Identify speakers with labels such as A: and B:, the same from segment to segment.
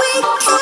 A: we can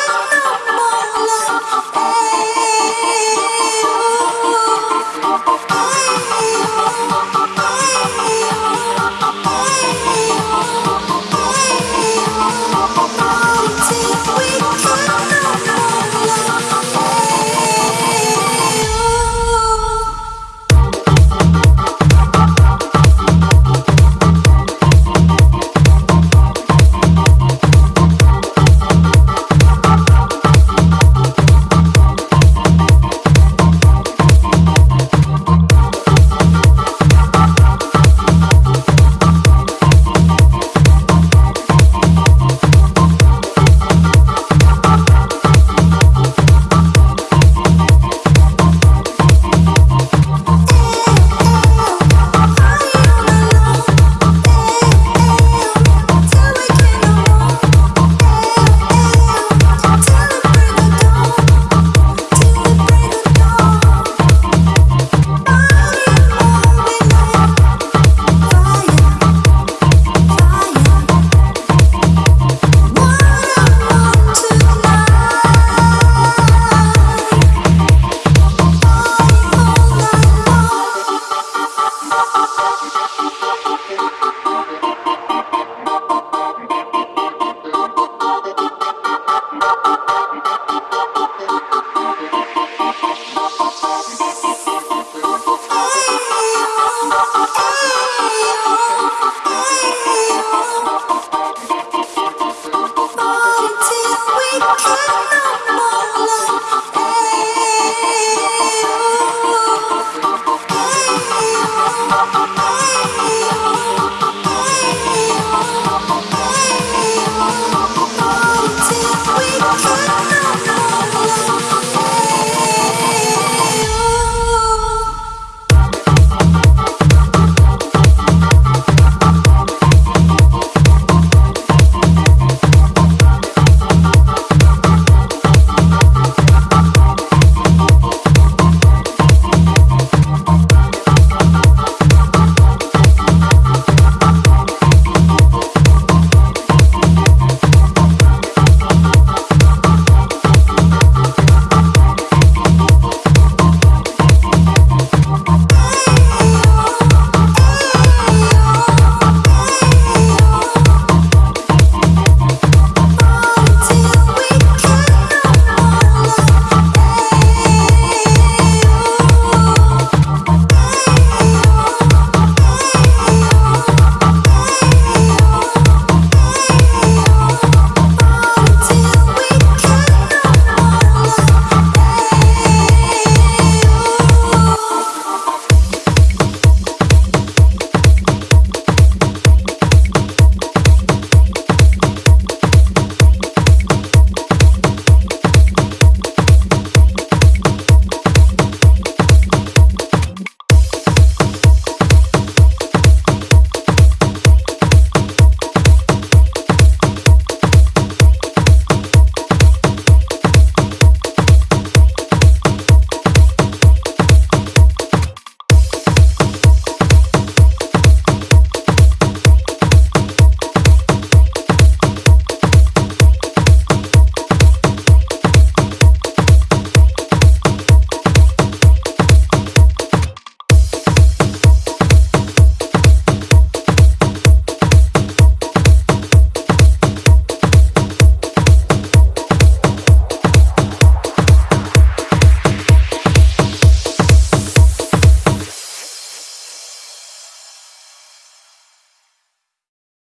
A: Oh,